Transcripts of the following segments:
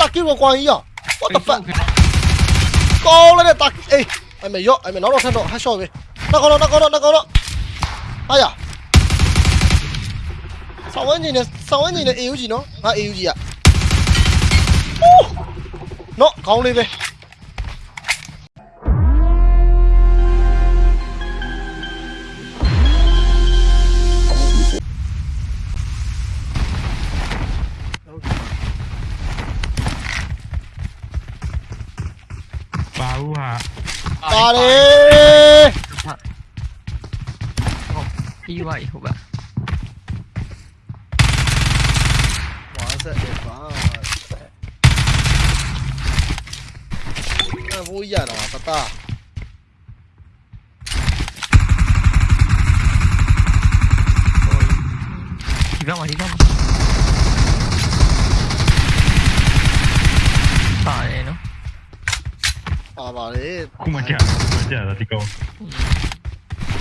大 Q ကိုကွာကြီးရော what the fuck ကောင်းလိုက်တဲ့大အေးအဲ့မေရော့အဲ့မေနောက်တော့ထပ်တော့ဟတ်ရှော့ပဲနောက်ကောတော့နောက်ကောတော့နောက်ကောတော့ဟာရဆောင်းဝင်းကြီးနဲ့ဆောင်းဝင်းကြီး ပြီးသွားပြီဟုတ်ပါဝါဆက်တယ်ပါအဘိုးရတာပတာဒီဘက်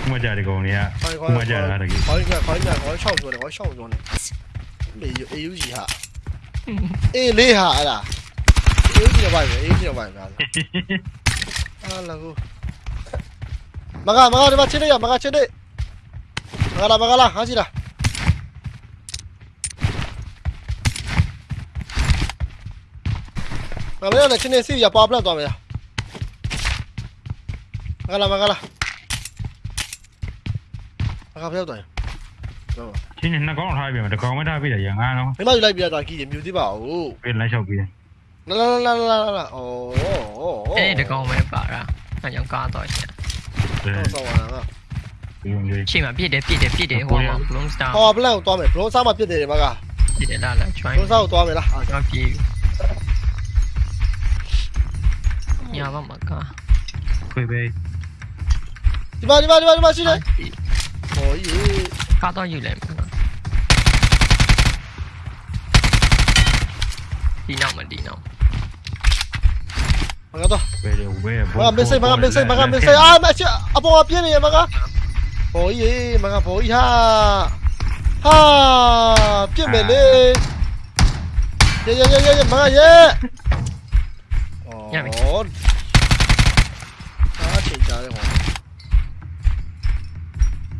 ခုမှကြာခုမှကြာတာဒီကောင်ခုမှကြာဒီကောင်တွေကခုမှကြာတာတကယ်ခေါင်းကခေါင်းကခေါင်းချောင်းပြောတယ်ခေါင်းချောင်းပြောနေမေယူ AUG ဟာအေးလေးဟာအဲ့ဒါ AUG တော့ပါပဲ AUG တော့ပါပဲအားလာကိုမကမကဒီမှာချင်းနေရမကချင်းနေမကလာမကလာဟာကြီးလားမမလည်းချင်းနေစီရပါပလက်သွားမယ်မကလာမကလာ မကပြောက်သွားရင်တော့ချင်းနဲ့နှစ်ကောင်ထားပြမယ်တစ်ကောင်ပဲထားပြတယ်ရငါတော့မိမယူလိုက်ပြတာကြီးမြူသေးပါဦးပြလိုက်လျှောက်ပြီးတယ်လာလာလာလာလာဩဩအဲ့ဒီကောင်ပဲပါတာအဲ့ကြောင့်ကားတော့ရှင်ဆောင်းလာကဒီလိုမျိုးချိန်မှာပြစ်တယ်ပြစ်တယ်ပြစ်တယ်ဟိုမှာ bloom star ဟောပလန်ကိုသွားမယ်ဘလုံးစားမှပြစ်တယ်မကပြစ်တယ်လာလာ join ဘလုံးစားကိုသွားမယ်လားအော်ကျွန်တော်ပြေးညာဘမှာကားခွေပဲဒီမှာဒီမှာဒီမှာဒီမှာရှိတယ် ဟောကြီးကားတော့ယူလိုက်မှာဒီနောက်မဒီနောက်မကတော့ပဲလေဝဲမကမစ်စိတ်မကမစ်စိတ်မကမစ်စိတ်အာမအချအပေါ်ပြင်းနေရမကဟောကြီးမကဘောကြီး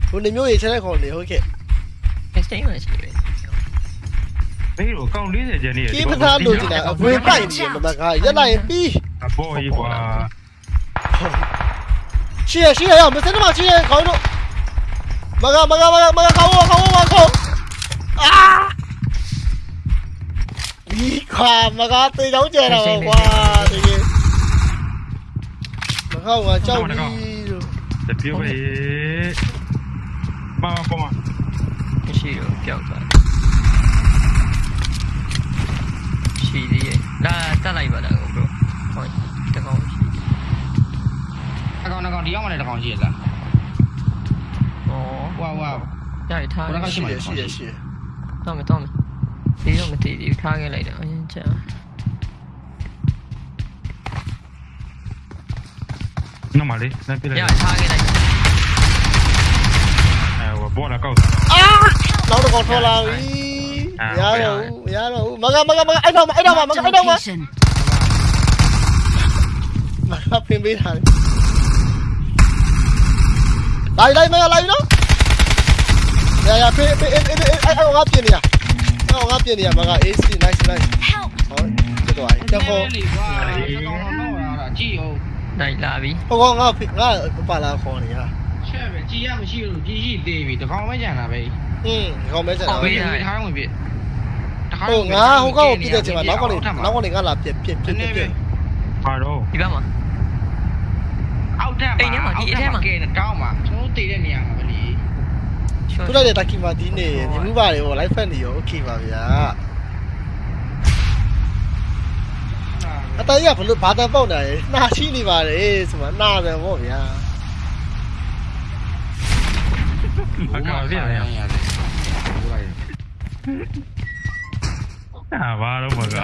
ဟာဟာပြစ်မယ်လေရေရေရေရေမကရေဩအာချိန်ကြတယ်ဟောဘုန်းနေမျိုးရေးချတဲ့ခေါ်နေဟုတ်ကဲ့ next time မှာရှိတယ်ဘေးတော့ကောင်40ကျန်နေကိပသားလို့ဒီလားအဝေးပိုက်နေမမကရက်လိုက်ရင်ပြီးအပေါ်ကြီးကွာရှိရရှိရရမစနေမရှိရခေါင်းတို့မကမကမကမကခေါင်းခေါင်းမခေါင်းအာဒီခါမကတေးချောင်းကျတော့ကွာတကယ်မခေါင်းကကြောက်ပြီးလို့တပြိုးပဲ ပါပါပါမရှိတော့ပျောက်သွားရှိသေးရဲ့လာတက်လိုက်ပါလားကို bro ဟောတကောင်ရှိအကောင်အကောင်ဒီရောက်မှလည်းတစ်ကောင်ရှိရလားဩဟွာဟွာရရထားဘယ်တော့ရှိရရှိရရှိရတော့မတော့မဒီတော့မတည်ဘူးထားခဲ့လိုက်တော့အရင်ကြာနော်မလေးလက်ပြလိုက်ရထားခဲ့လိုက်အဲ ဘောလာကောက်အာနောက်တော့ထွက်လာပြီရတော့ရတော့မကမကမကအဲ့တော့အဲ့တော့မကအဲ့တော့မ location. မကပင်ပေးထားတယ်လိုက်လိုက်မကလိုက်နော်ရရဖေးဖေးအဲ့အဲ့အဲ့အဲ့ငါပြင်နေရအဲ့ငါပြင်နေရမက AC nice nice Help! ဟောကျတော့ကျတော့လေကွာအကောင်တော့တော့ရတာကြည့်အောင်လိုက်လာပြီဟောငါဖေးငါပါလာခေါ်နေရ ချက်ပဲကြည့်ရမရှိလို့ကြည့်ရှိသေးပြီတစ်ကောင်ပဲကြံတာပဲอืมခေါ်မဲစံတော့ဘေးထားဝင်ပြတစ်ခါဟိုငါဟိုကောက်ပြည့်တဲ့ချိန်မှာနောက်ကနေနောက်ကနေငါလာပြက်ပြက်ပြက်ပြက်ပြက်ပါတော့ဒီဘက်မှာအောက်ထပ်ကဲတောင်းမှာကျွန်တော်တည်တဲ့နေရာမှာပဲလေသူလိုက်တဲ့တက်ကီမာဒီနေမြမှုပါတယ်ဟို live fan နေရော okay ပါဗျာအတရဘလို့ဘာတန်ပေါက်နေလဲနှာရှိနေပါတယ်ဆိုမှနှာတယ်ဗောဗျာ မကောက်ပြရအောင်အာဘာတော့မက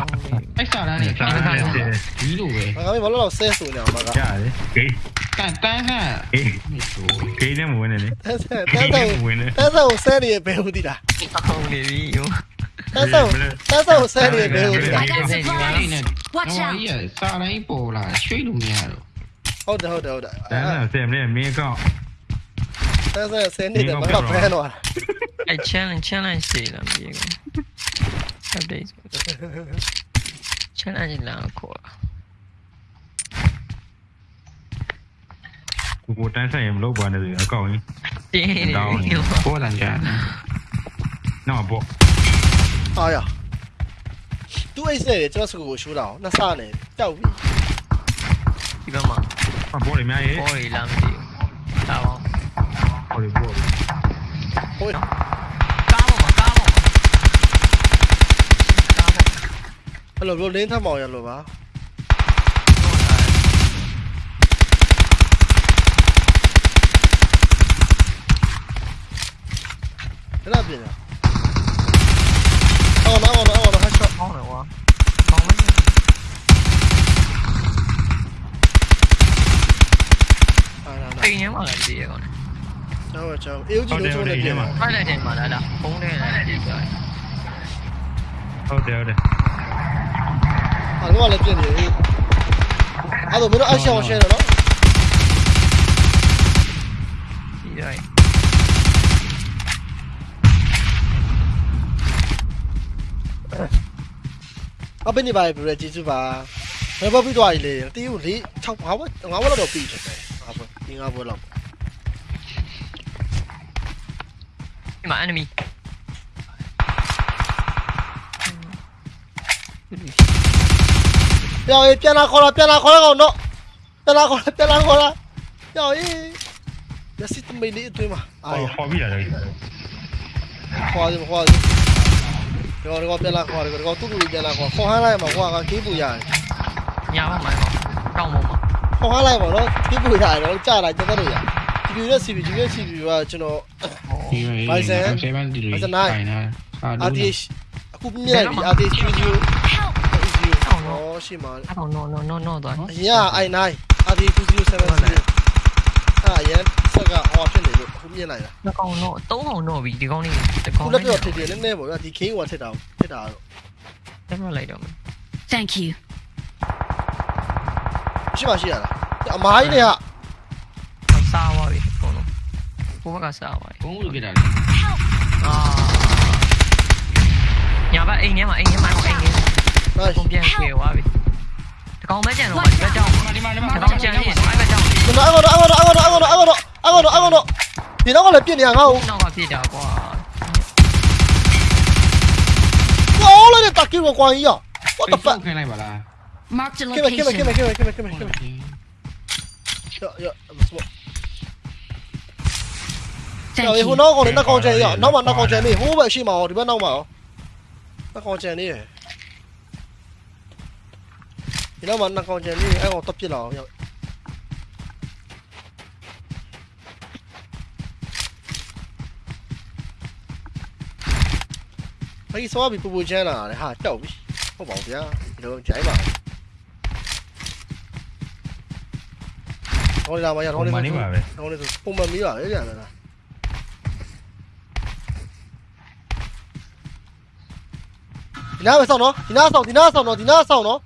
အဲ့စားတာနေစားတာဒီလိုပဲငါကမလို့တော့ဆဲဆိုနေအောင်မကရတယ်ဂိမ်းတန်တန်းဟန်ဂိမ်းဂိမ်းနဲ့မဝင်နဲ့လေတဲဆဲတဲဆဲတဲဆဲကိုဆဲနေဘယ်ဟုတ်ဒီလားအောင်းနေပြီယောတန်းဆောင်တန်းဆောင်ဆဲနေတယ်ဟုတ်ဒီနဲ့တော့ကြီးစာတိုင်းပေါ်လာရွှေ့လို့မရတော့ဟုတ်တယ်ဟုတ်တယ်ဟုတ်တယ်တန်းဆယ်မလေးမင်းကောက်တ န်းဆောင်ဆဲနေတယ်ဘာဖဲတော့အဲ့ challenge challenge စီလာမပြေဘူး update challenge လာခေါ်လာကိုကိုတန်းဆိုင်ရင်မလုပ်ပါနဲ့ဆိုအကောင့်ကြီးတင်းနေတယ်ပေါ်လာကြတယ်နော်ပေါ့အားရသူအိတ်နေတယ်ကျွန်တော်စကူကိုရှိုးတာနှစ်ဆနဲ့တောက်ပြီဒီဘက်မှာအဘောလေးများရေးပေါ်ရီလာမသိဘူးဒါပါ ဘောလေးဘောလေးဟိုကားပေါ်မှာကားပေါ်မှာကားပေါ်အဲ့လိုလင်းထမောင်ရလို့ပါအဲ့ဒါပြင်ရအော်နော်အော်နော်အော်နော်ဟတ်ရှော့ ကောင်းတယ်ကွာကောင်းမယ်အားလာလာအိမ်ထဲမှာလည်းကြည့်ရကောင်းတယ်ကျောင်းကျောင်းအေးကြီးလုံးချုံးနေပြင်ပါဖိုက်လိုက်တယ်မှာလားလားဖုန်းထဲလည်းကြည့်ကြတယ်ဟုတ်တယ်ဟုတ်တယ်အားလုံးကလည်းပြင်နေအေးအဲ့တော့မင်းတို့အရှောင်းရှင်းတယ်နော်ကြည့်ရတယ်အပင်းနေပါပြီကျေးဇူးပါဘယ်ဘပြီးသွားပြီလေတီးကို၄6 5ဘ5ဘလောက်တော့ပြီးတယ်5ဘဒီ5ဘလောက် မှာ enemy ပြောင်းပြန်လာခေါ်လာပြန်လာခေါ်လာကောင်တော့ပြန်လာခေါ်လာပြန်လာခေါ်လာပြောင်းရေးရစီတမေးလေးအတွင်းမှာအာရခေါ်ပြီးလာတယ်ခေါ်တယ်ခေါ်တယ်တော့တော့ပြန်လာခေါ်တယ်တော့တူတူပြန်လာခေါ်ခေါ်ဟန်းလိုက်မှာကွာကကေးပူရတယ်ညာဘက်မှာကောင်းပေါ်မှာခေါ်ဟန်းလိုက်ပါတော့ကေးပူရတယ်တော့ကြာလာတက်တော့ရဒီပြရဲ့ CP ဒီရဲ့ CP ကကျွန်တော် Bison Bison 9 RTH အခုမြင်လိုက်ပြီ RTH 0 0အော်ရှိမှာအတော့ no no no no တော့အရင်က i9 RTH 070အာရန်ဆက်ကဟောဖြစ်နေလို့အခုမြင်လိုက်တာနှစ်ကောင်တော့သုံးကောင်တော့ပြီဒီကောင်လေးဒီကောင်လေးခုလက်ပြတော့ထည့်တယ်နည်းနည်းပေါ့ဗျာဒီ king ဟိုကထည့်တာထည့်တာတော့တက်မလိုက်တော့ဘူး thank you ရှိပါရှိရလားအမားကြီးတွေက ဘိုးဘက်ကစားသွားပြီဘုံလူကြတာအာညာဘက်အိမ်ထဲမှာအိမ်ထဲမှာအိမ်ထဲနိုင်ပုံပြန်ပြေသွားပြီဒီကောင်မဲကြံတော့ဒီဘက်ကြောင်းဒီဒီမှာဒီမှာကောင်ကြံနေအဲ့ဘက်ကြောင်းကျွန်တော်အကောင်တော့အကောင်တော့အကောင်တော့အကောင်တော့အကောင်တော့အကောင်တော့အကောင်တော့ဒီတော့ကလည်းပြစ်နေရငါ့ကိုနောက်ကပြစ်တာကွာကောလိုက်တဲ့တက်ကီကိုကွာကြီးရော what the ပတ် fuck ခိုင်းလိုက်ပါလား Marked a ကိမကိမကိမ location. ကိမကိမကိမကိမ ရောရောမစမော Thank ရောဟို you. နောက်ကောင်လည်းနောက်ကောင်ကျန်ရောနောက်မှနောက်ကောင်ကျန်နေဟိုးဘက်ရှိမှာရောဒီဘက်နောက်မှာရောနောက်ကောင်ကျန်နေရဒီနောက်မှာနောက်ကောင်ကျန်နေအဲ့ကောင်တက်ပြစ်လာအောင်ရော။အဲ့ဒီသွားပြီးပူပူချမ်းလာတယ်ဟာတောက်ပြီ။ဟုတ်ပါဘူးဗျာ။ဒီလိုကြိုင်းပါ။ဟောလာမရဟောဟိုလေးမနေပါပဲဟောလေးဆိုပုံမှန်မီးပါလေကြာလား။ ဒီနားမဆောင်နော်ဒီနားဆောင်ဒီနားဆောင်နော်ဒီနားဆောင်နော်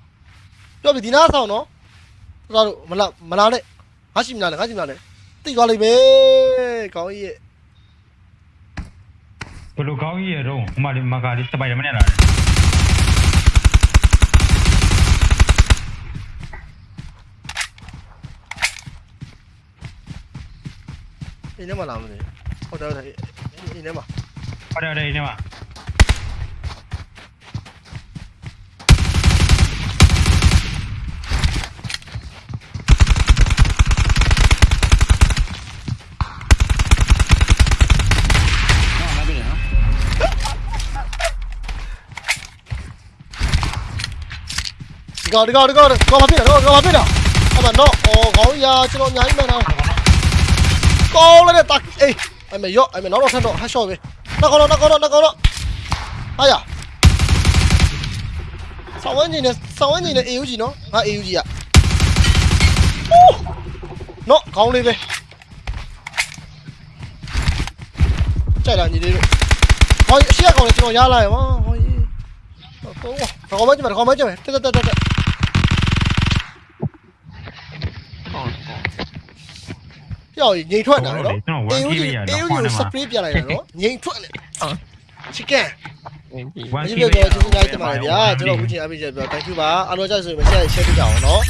ပြောပြီဒီနားဆောင်နော်တော်တော်မလားမလားနဲ့ငါရှိမလားငါရှိမလားနဲ့တိတ်သွားလိမ့်မယ်ကောင်းကြီးရဲ့ဘလိုကောင်းကြီးရတော့ဟိုမှာမကာလေးစပိုင်ဒာမန်နဲ့လာတယ်အိမ်ထဲမှာလာမလို့ဟုတ်တယ်ဟုတ်တယ်အိမ်ထဲမှာဟုတ်တယ်ဟုတ်တယ်ဒီမှာ ဒီကောင်ဒီကောင်ဒီကောင်ကောင်မဖြစ်တာတော့ကောင်မဖြစ်တာအမနော်အော်ခေါင်းရာကျွန်တော်အများကြီးမှန်တာကောင်းလိုက်တဲ့တက်အေးအမေရော့အမေနောက်တော့ထပ်တော့ဟတ်ရှော့ပဲနောက်ကောင်တော့နောက်ကောင်တော့နောက်ကောင်တော့ဟာရဆောင်းဝင်းကြီးနဲ့ဆောင်းဝင်းကြီးနဲ့ AUG နော်ငါ AUG อ่ะနော်ခေါ ပြောငိန်ထွက်တာနော်ကျွန်တော်ဝအေမ်ယူကြီးကြီးပဲရအေတော့ယူခေါင်းကြီးထဲစမှာပရေးပြလိုက်တာနော်ငိန်ထွက်လေချစ်ကန်ဝင်ပြီဝမ်ဒီကြီးပြပဲတော့ကျေးဇူးများတင်ပါတယ်ဗျာကျွန်တော်အခုချိန်အပြည့်ချက်ပြော thank you ပါအားလုံးကြိုက်ဆိုရင် share share ပြကြအောင်နော်